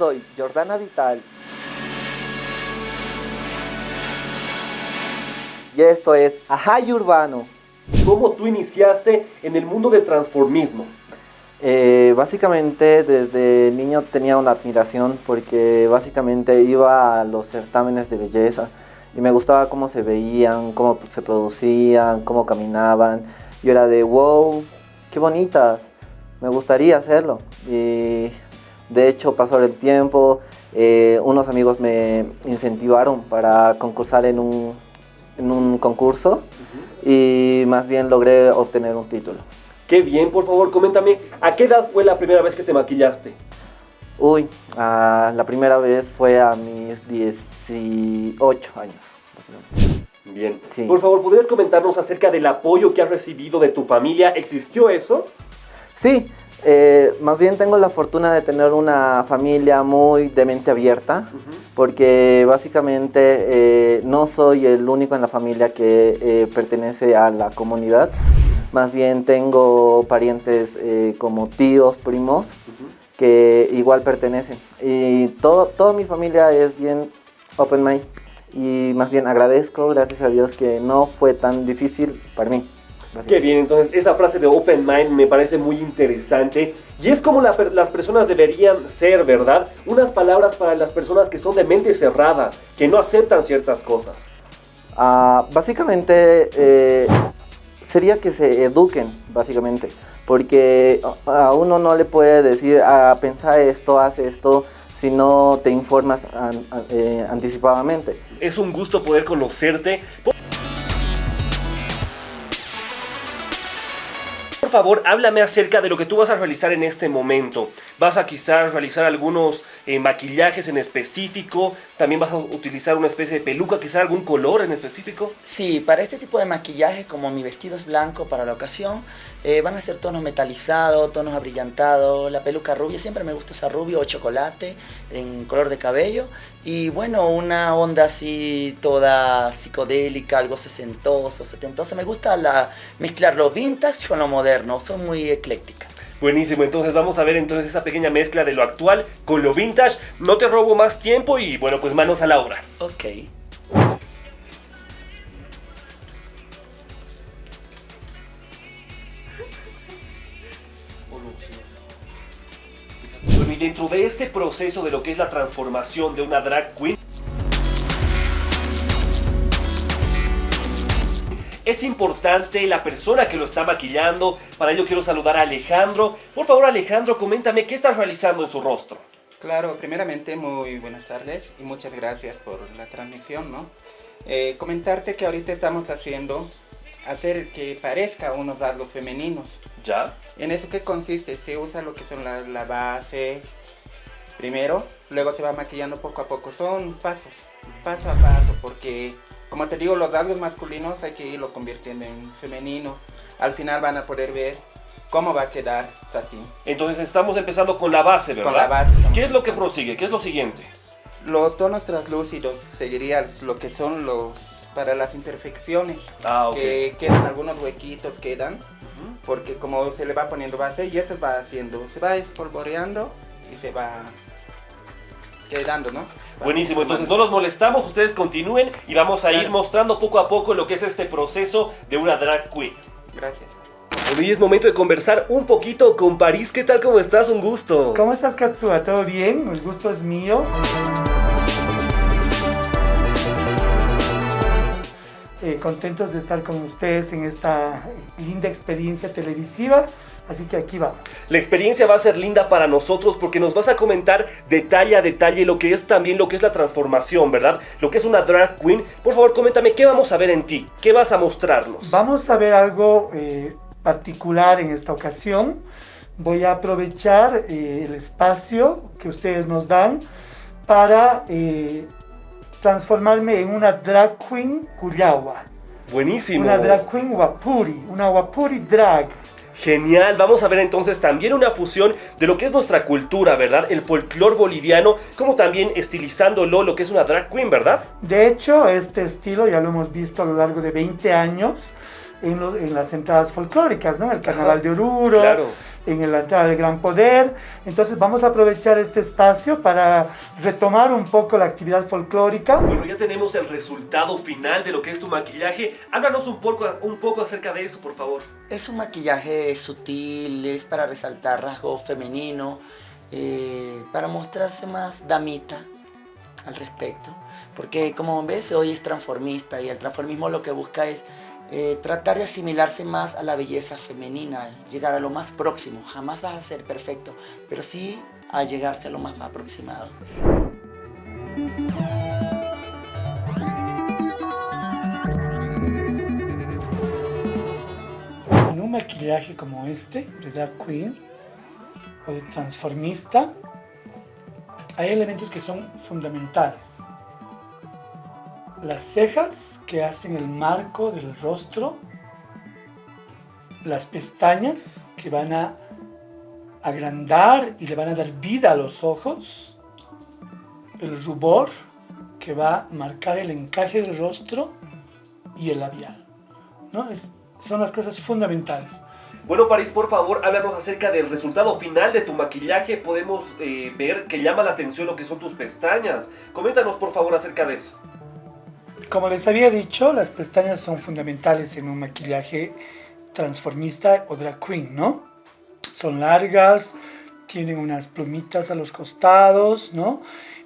soy Jordana Vital. Y esto es Ajay Urbano. ¿Cómo tú iniciaste en el mundo del transformismo? Eh, básicamente desde niño tenía una admiración porque básicamente iba a los certámenes de belleza y me gustaba cómo se veían, cómo se producían, cómo caminaban. Yo era de wow, qué bonitas, me gustaría hacerlo. Y de hecho pasó el tiempo, eh, unos amigos me incentivaron para concursar en un, en un concurso y más bien logré obtener un título. Qué bien, por favor, coméntame, ¿a qué edad fue la primera vez que te maquillaste? Uy, ah, la primera vez fue a mis 18 años. Bien. Por favor, ¿podrías comentarnos acerca del apoyo que has recibido de tu familia? ¿Existió eso? Sí, eh, más bien tengo la fortuna de tener una familia muy de mente abierta, porque básicamente eh, no soy el único en la familia que eh, pertenece a la comunidad. Más bien tengo parientes como tíos, primos, que igual pertenecen. Y todo, toda mi familia es bien open mind. Y más bien agradezco, gracias a Dios, que no fue tan difícil para mí. Qué bien, entonces esa frase de open mind me parece muy interesante y es como las personas deberían ser, ¿verdad? Unas palabras para las personas que son de mente cerrada, que no aceptan ciertas cosas. Ah, básicamente eh, sería que se eduquen, básicamente, porque a uno no le puede decir, ah, pensar esto, hace esto, si no te informas eh, anticipadamente. Es un gusto poder conocerte. Favor, háblame acerca de lo que tú vas a realizar en este momento. ¿Vas a quizás realizar algunos eh, maquillajes en específico? ¿También vas a utilizar una especie de peluca, quizás algún color en específico? Sí, para este tipo de maquillaje, como mi vestido es blanco para la ocasión, eh, van a ser tonos metalizados, tonos abrillantados, la peluca rubia, siempre me gusta usar rubio o chocolate en color de cabello. Y bueno, una onda así toda psicodélica, algo sesentoso, setentoso. Me gusta la, mezclar lo vintage con lo moderno, son muy eclécticas. Buenísimo, entonces vamos a ver entonces esa pequeña mezcla de lo actual con lo vintage. No te robo más tiempo y bueno, pues manos a la obra. Ok. Bueno, y dentro de este proceso de lo que es la transformación de una drag queen, es importante la persona que lo está maquillando. Para ello quiero saludar a Alejandro. Por favor, Alejandro, coméntame qué estás realizando en su rostro. Claro, primeramente muy buenas tardes y muchas gracias por la transmisión, ¿no? Eh, comentarte que ahorita estamos haciendo hacer que parezca unos rasgos femeninos. ¿Ya? ¿En eso qué consiste? Se usa lo que son la, la base primero, luego se va maquillando poco a poco. Son pasos, paso a paso, porque como te digo, los rasgos masculinos hay que irlo convirtiendo en femenino. Al final van a poder ver cómo va a quedar satín. Entonces estamos empezando con la base, ¿verdad? Con la base. ¿Qué es lo que prosigue? ¿Qué es lo siguiente? Los tonos translúcidos seguirían lo que son los para las imperfecciones. Ah, Que quedan algunos huequitos, quedan. Porque como se le va poniendo base y esto va haciendo, se va espolvoreando y se va quedando, ¿no? Buenísimo, entonces no los molestamos, ustedes continúen y vamos a ir mostrando poco a poco lo que es este proceso de una drag queen. Gracias. Bueno, y es momento de conversar un poquito con París. ¿Qué tal? ¿Cómo estás? Un gusto. ¿Cómo estás, Katsua? ¿Todo bien? El gusto es mío. Eh, contentos de estar con ustedes en esta linda experiencia televisiva. Así que aquí vamos. La experiencia va a ser linda para nosotros porque nos vas a comentar detalle a detalle lo que es también lo que es la transformación, ¿verdad? Lo que es una drag queen. Por favor, coméntame, ¿qué vamos a ver en ti? ¿Qué vas a mostrarnos? Vamos a ver algo eh, particular en esta ocasión. Voy a aprovechar eh, el espacio que ustedes nos dan para eh, transformarme en una drag queen cuyawa. Buenísimo. Una drag queen wapuri, una wapuri drag. Genial, vamos a ver entonces también una fusión de lo que es nuestra cultura, ¿verdad? El folclore boliviano, como también estilizándolo lo que es una drag queen, ¿verdad? De hecho, este estilo ya lo hemos visto a lo largo de 20 años en, las entradas folclóricas, ¿no? El Carnaval de Oruro, en la entrada del gran poder. Entonces vamos a aprovechar este espacio para retomar un poco la actividad folclórica. Bueno, ya tenemos el resultado final de lo que es tu maquillaje. Háblanos un poco, un poco acerca de eso, por favor. Es un maquillaje sutil, es para resaltar rasgos femeninos, eh, para mostrarse más damita al respecto. Porque como ves, hoy es transformista y el transformismo lo que busca es eh, tratar de asimilarse más a la belleza femenina, llegar a lo más próximo. Jamás vas a ser perfecto, pero sí a llegarse a lo más aproximado. En un maquillaje como este, de drag queen o de transformista, hay elementos que son fundamentales las cejas que hacen el marco del rostro, las pestañas que van a agrandar y le van a dar vida a los ojos, el rubor que va a marcar el encaje del rostro y el labial. ¿no? son las cosas fundamentales. Bueno, París, por favor, háblanos acerca del resultado final de tu maquillaje. Podemos eh, ver que llama la atención lo que son tus pestañas. Coméntanos, por favor, acerca de eso. Como les había dicho, las pestañas son fundamentales en un maquillaje transformista o drag queen, ¿no? Son largas, tienen unas plumitas a los costados, ¿no?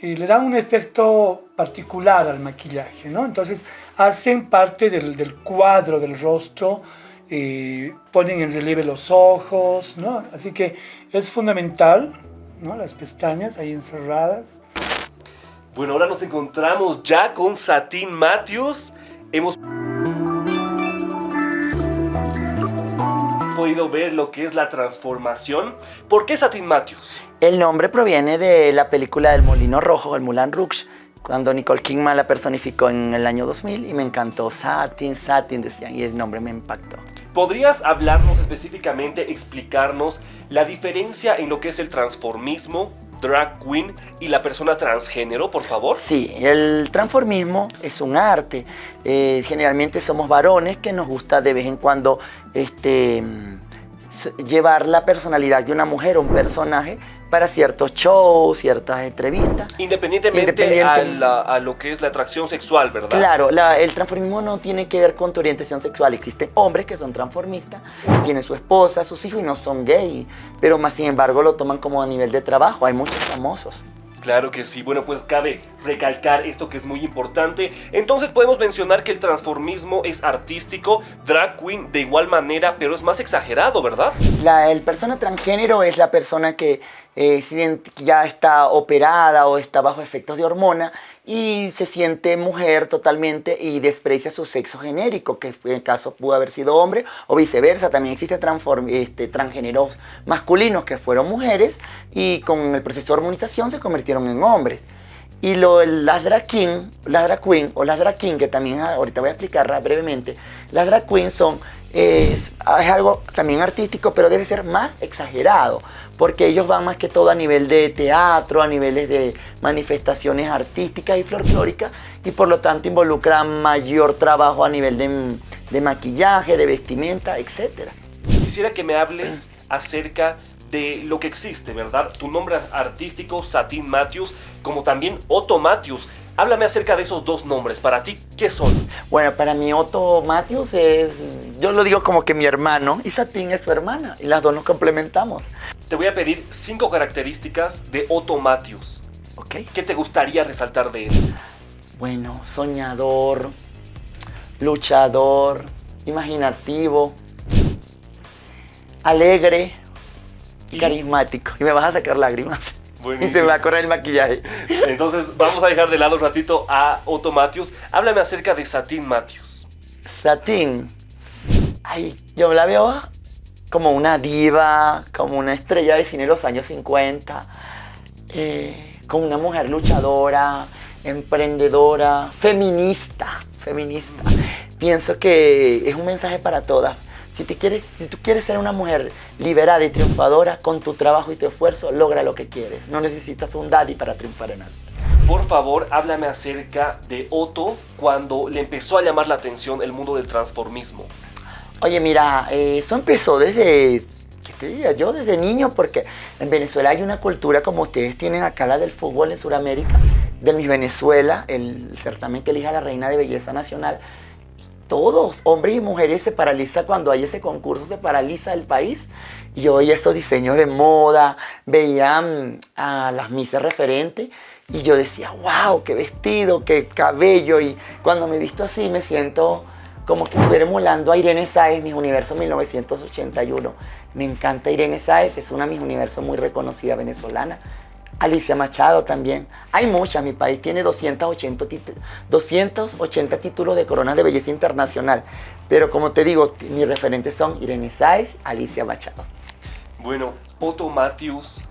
Y le dan un efecto particular al maquillaje, ¿no? Entonces hacen parte del, cuadro del rostro, eh, ponen en relieve los ojos, ¿no? Así que es fundamental, ¿no? Las pestañas ahí encerradas. Bueno, ahora nos encontramos ya con Satin Matthews. Hemos podido ver lo que es la transformación. ¿Por qué Satin Matthews? El nombre proviene de la película del Molino Rojo, el Moulin Rouge, cuando Nicole Kidman la personificó en el año 2000 y me encantó. Satin, Satin decían y el nombre me impactó. ¿Podrías hablarnos específicamente, explicarnos la diferencia en lo que es el transformismo drag queen y la persona transgénero, por favor? Sí, el transformismo es un arte. Eh, generalmente somos varones que nos gusta de vez en cuando este, llevar la personalidad de una mujer o un personaje para ciertos shows, ciertas entrevistas. Independientemente a, lo que es la atracción sexual, ¿verdad? Claro, el transformismo no tiene que ver con tu orientación sexual. Existen hombres que son transformistas, tienen su esposa, sus hijos y no son gay, pero más sin embargo lo toman como a nivel de trabajo. Hay muchos famosos. Claro que sí, bueno pues cabe recalcar esto que es muy importante. Entonces podemos mencionar que el transformismo es artístico, drag queen de igual manera, pero es más exagerado, ¿verdad? La el persona transgénero es la persona que eh, ya está operada o está bajo efectos de hormona y se siente mujer totalmente y desprecia su sexo genérico, que en el caso pudo haber sido hombre o viceversa. También existen este, transgéneros masculinos que fueron mujeres y con el proceso de hormonización se convirtieron en hombres. Y lo, las drag las drag queen o las drag king, que también ahorita voy a explicar brevemente, las drag queen son, es algo también artístico, pero debe ser más exagerado porque ellos van más que todo a nivel de teatro, a niveles de manifestaciones artísticas y folclóricas y por lo tanto involucran mayor trabajo a nivel de, maquillaje, de vestimenta, etc. Quisiera que me hables acerca de lo que existe, ¿verdad? Tu nombre artístico, Satin Matthews, como también Otto Matthews. Háblame acerca de esos dos nombres. Para ti, ¿qué son? Bueno, para mí Otto Matthews es, yo lo digo como que mi hermano y Satin es su hermana y las dos nos complementamos. Te voy a pedir cinco características de Otto Matthews. ¿Ok? ¿Qué te gustaría resaltar de él? Bueno, soñador, luchador, imaginativo, alegre, y carismático. Y me vas a sacar lágrimas. Y se me va a correr el maquillaje. Entonces, vamos a dejar de lado un ratito a Otto Matthews. Háblame acerca de Satin Matthews. Satin. Ay, yo la veo como una diva, como una estrella de cine de los años 50. Eh, como una mujer luchadora, emprendedora, feminista. Feminista. Pienso que es un mensaje para todas si, te quieres, si tú quieres ser una mujer liberada y triunfadora, con tu trabajo y tu esfuerzo, logra lo que quieres. No necesitas un daddy para triunfar en algo. Por favor, háblame acerca de Otto cuando le empezó a llamar la atención el mundo del transformismo. Oye, mira, eh, eso empezó desde ¿qué te diría? Yo desde niño, porque en Venezuela hay una cultura como ustedes tienen acá la del fútbol en Sudamérica, del Miss Venezuela, el certamen que elija la reina de belleza nacional. Todos, hombres y mujeres, se paraliza cuando hay ese concurso, se paraliza el país. Y yo veía estos diseños de moda, veía a las misas referentes y yo decía, wow, qué vestido, qué cabello. Y cuando me visto así me siento como que estuviera emulando a Irene Sáez, Mis Universo 1981. Me encanta Irene Sáez, es una Mis Universo muy reconocida venezolana. Alicia Machado también. Hay muchas, mi país tiene 280, 280 títulos de corona de belleza internacional. Pero como te digo, mis referentes son Irene Sáez, Alicia Machado. Bueno, Otto Matthews,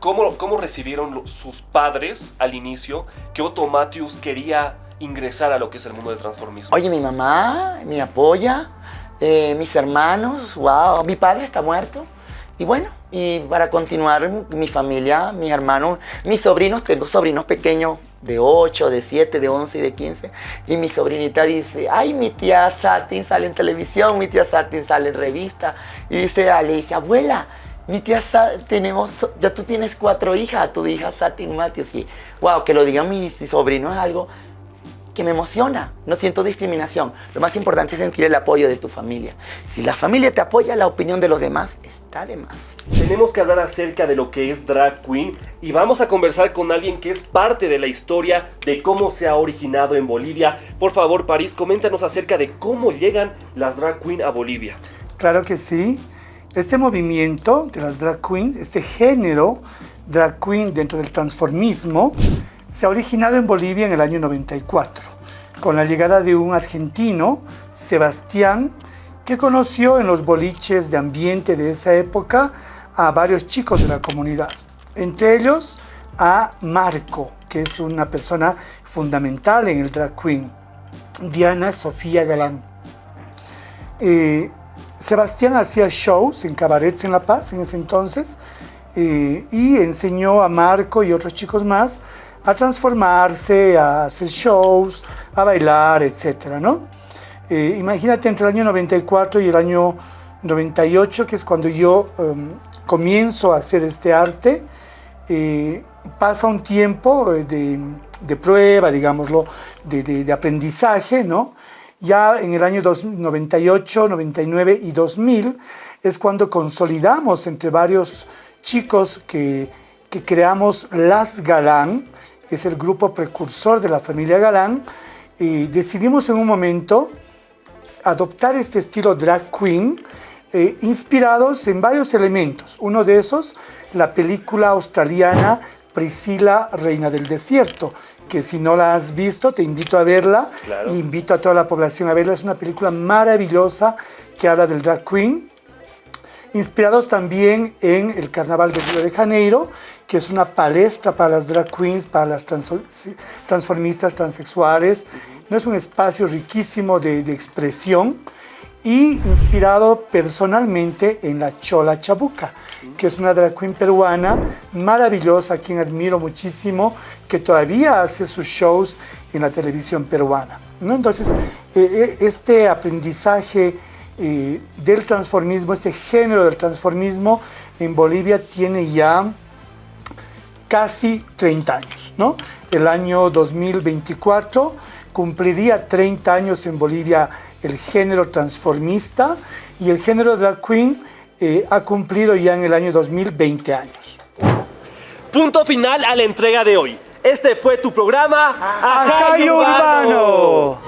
¿cómo, cómo recibieron sus padres al inicio que Otto Matthews quería ingresar a lo que es el mundo del transformismo? Oye, mi mamá me apoya, eh, mis hermanos, wow, mi padre está muerto. Y bueno, y para continuar, mi familia, mis hermanos, mis sobrinos, tengo sobrinos pequeños de 8, de 7, de 11 y de 15. Y mi sobrinita dice, ay, mi tía Satin sale en televisión, mi tía Satin sale en revista. Y dice Alicia, abuela, mi tía Satin, tenemos, ya tú tienes cuatro hijas, tu hija Satin Matios. Y wow, que lo digan mis sobrinos es algo que me emociona, no siento discriminación. Lo más importante es sentir el apoyo de tu familia. Si la familia te apoya, la opinión de los demás está de más. Tenemos que hablar acerca de lo que es drag queen y vamos a conversar con alguien que es parte de la historia de cómo se ha originado en Bolivia. Por favor, París, coméntanos acerca de cómo llegan las drag queen a Bolivia. Claro que sí. Este movimiento de las drag queens, este género drag queen dentro del transformismo, se ha originado en Bolivia en el año 94, con la llegada de un argentino, Sebastián, que conoció en los boliches de ambiente de esa época a varios chicos de la comunidad, entre ellos a Marco, que es una persona fundamental en el drag queen, Diana Sofía Galán. Eh, Sebastián hacía shows en cabarets en La Paz en ese entonces eh, y enseñó a Marco y otros chicos más a transformarse, a hacer shows, a bailar, etc. ¿no? Eh, imagínate entre el año 94 y el año 98, que es cuando yo em, comienzo a hacer este arte, eh, pasa un tiempo eh, de, prueba, digámoslo, de, aprendizaje, ¿no? Ya en el año 98, 99 y 2000 es cuando consolidamos entre varios chicos que creamos Las Galán, es el grupo precursor de la familia Galán, y decidimos en un momento adoptar este estilo drag queen, eh, inspirados en varios elementos. Uno de esos, la película australiana Priscila, Reina del Desierto, que si no la has visto, te invito a verla, invito a toda la población a verla. Es una película maravillosa que habla del drag queen, inspirados también en el Carnaval de Río de Janeiro, que es una palestra para las drag queens, para las transformistas transexuales. No es un espacio riquísimo de, expresión y inspirado personalmente en la Chola Chabuca, que es una drag queen peruana maravillosa, a quien admiro muchísimo, que todavía hace sus shows en la televisión peruana. ¿no? Entonces, eh, este aprendizaje eh, del transformismo, este género del transformismo en Bolivia tiene ya casi 30 años. ¿no? El año 2024 cumpliría 30 años en Bolivia el género transformista y el género drag queen eh, ha cumplido ya en el año 2020 años. Punto final a la entrega de hoy. Este fue tu programa Ajay Urbano.